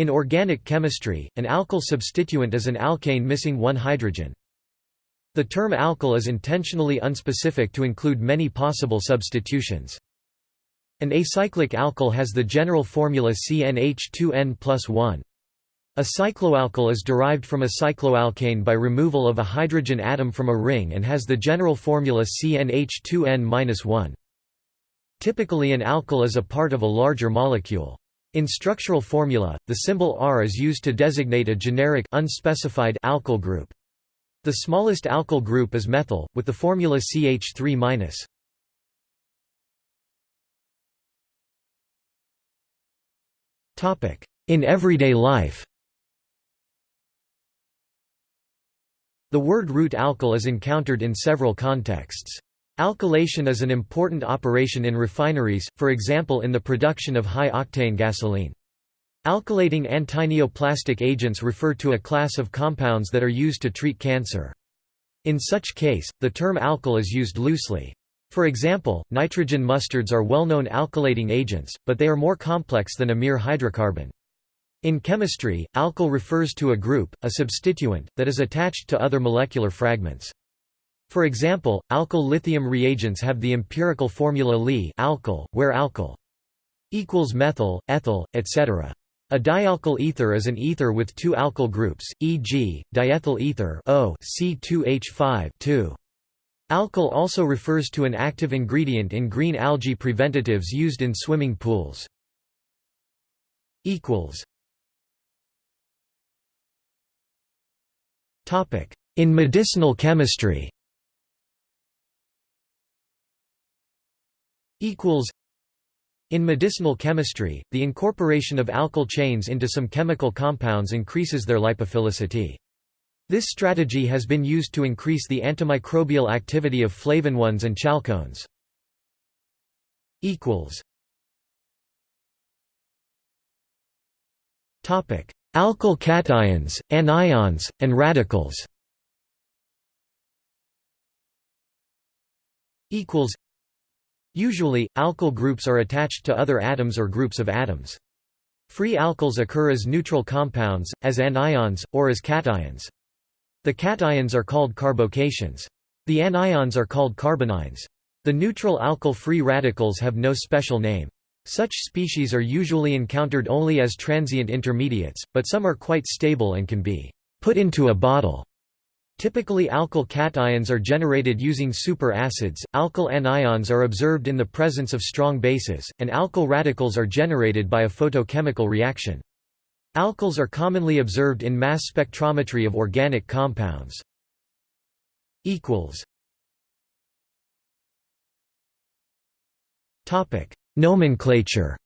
In organic chemistry, an alkyl substituent is an alkane missing one hydrogen. The term alkyl is intentionally unspecific to include many possible substitutions. An acyclic alkyl has the general formula CnH2n plus 1. A cycloalkyl is derived from a cycloalkane by removal of a hydrogen atom from a ring and has the general formula CnH2n-1. Typically an alkyl is a part of a larger molecule. In structural formula, the symbol R is used to designate a generic unspecified alkyl group. The smallest alkyl group is methyl, with the formula CH3-. In everyday life The word root alkyl is encountered in several contexts. Alkylation is an important operation in refineries, for example in the production of high-octane gasoline. Alkylating antineoplastic agents refer to a class of compounds that are used to treat cancer. In such case, the term alkyl is used loosely. For example, nitrogen mustards are well-known alkylating agents, but they are more complex than a mere hydrocarbon. In chemistry, alkyl refers to a group, a substituent, that is attached to other molecular fragments. For example, alkyl lithium reagents have the empirical formula Li alkyl, where alkyl equals methyl, ethyl, etc. A dialkyl ether is an ether with two alkyl groups, e.g., diethyl ether O C2H5 2. Alkyl also refers to an active ingredient in green algae preventatives used in swimming pools. In medicinal chemistry in medicinal chemistry, the incorporation of alkyl chains into some chemical compounds increases their lipophilicity. This strategy has been used to increase the antimicrobial activity of flavonones and chalcones. equals Topic: Alkyl cations, anions, and radicals Usually, alkyl groups are attached to other atoms or groups of atoms. Free alkyls occur as neutral compounds, as anions, or as cations. The cations are called carbocations. The anions are called carbanions. The neutral alkyl free radicals have no special name. Such species are usually encountered only as transient intermediates, but some are quite stable and can be put into a bottle. Typically alkyl cations are generated using superacids, alkyl anions are observed in the presence of strong bases, and alkyl radicals are generated by a photochemical reaction. Alkyls are commonly observed in mass spectrometry of organic compounds. Nomenclature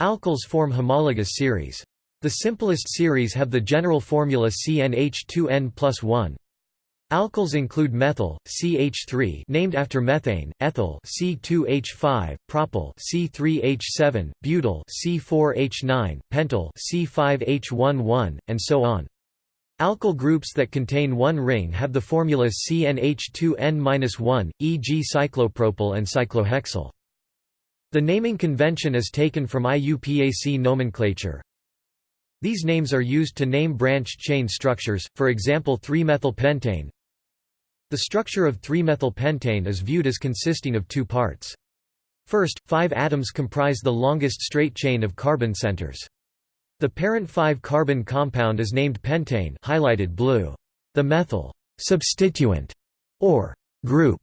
Alkyls form homologous series. The simplest series have the general formula CnH2n plus 1. Alkyls include methyl, CH3 named after methane, ethyl C2H5, propyl C3H7, butyl C4H9, pentyl C5H11, and so on. Alkyl groups that contain one ring have the formula CnH2n-1, e.g. cyclopropyl and cyclohexyl. The naming convention is taken from IUPAC nomenclature. These names are used to name branched chain structures, for example 3-methylpentane. The structure of 3-methylpentane is viewed as consisting of two parts. First, five atoms comprise the longest straight chain of carbon centers. The parent 5-carbon compound is named pentane highlighted blue. The methyl substituent or group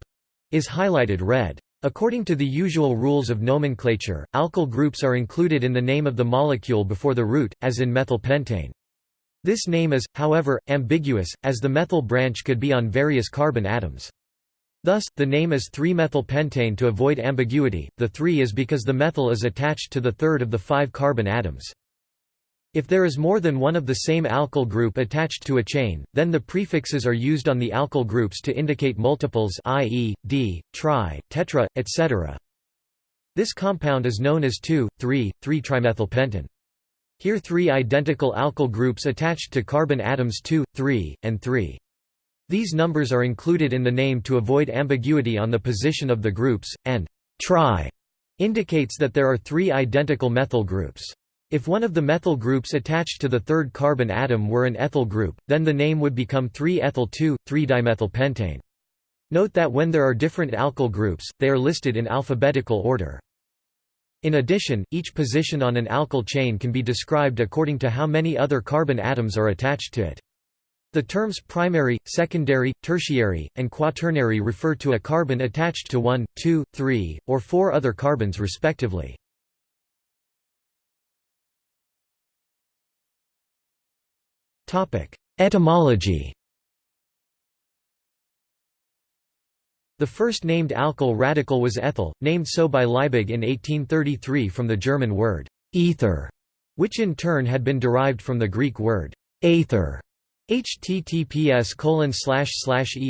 is highlighted red. According to the usual rules of nomenclature, alkyl groups are included in the name of the molecule before the root, as in methylpentane. This name is, however, ambiguous, as the methyl branch could be on various carbon atoms. Thus, the name is 3-methylpentane to avoid ambiguity, the 3 is because the methyl is attached to the third of the five carbon atoms. If there is more than one of the same alkyl group attached to a chain, then the prefixes are used on the alkyl groups to indicate multiples i.e., d, tri, tetra, etc. This compound is known as 2,3,3-trimethylpentane. Here three identical alkyl groups attached to carbon atoms 2, 3, and 3. These numbers are included in the name to avoid ambiguity on the position of the groups, and tri indicates that there are three identical methyl groups. If one of the methyl groups attached to the third carbon atom were an ethyl group, then the name would become 3-ethyl 2,3-dimethylpentane. Note that when there are different alkyl groups, they are listed in alphabetical order. In addition, each position on an alkyl chain can be described according to how many other carbon atoms are attached to it. The terms primary, secondary, tertiary, and quaternary refer to a carbon attached to one, two, three, or four other carbons respectively. Etymology The first named alkyl radical was ethyl, named so by Liebig in 1833 from the German word ether, which in turn had been derived from the Greek word aether. https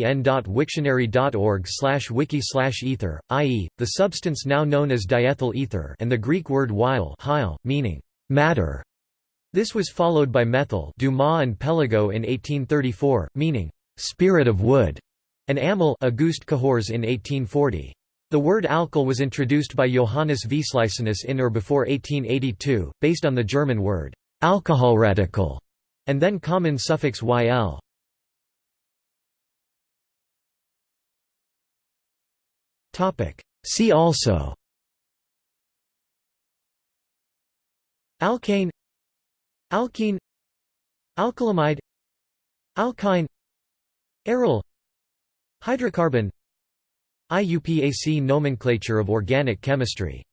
en.wiktionary.org wiki ether, i.e., the substance now known as diethyl ether and the Greek word hyle meaning matter, this was followed by methyl Dumas and Péligot in 1834, meaning, "...spirit of wood", and amyl Auguste Cahours in 1840. The word alkyl was introduced by Johannes Wislicenus in or before 1882, based on the German word alcoholradical, and then common suffix yl. See also Alkane Alkene Alkylamide Alkyne Aryl Hydrocarbon IUPAC nomenclature of organic chemistry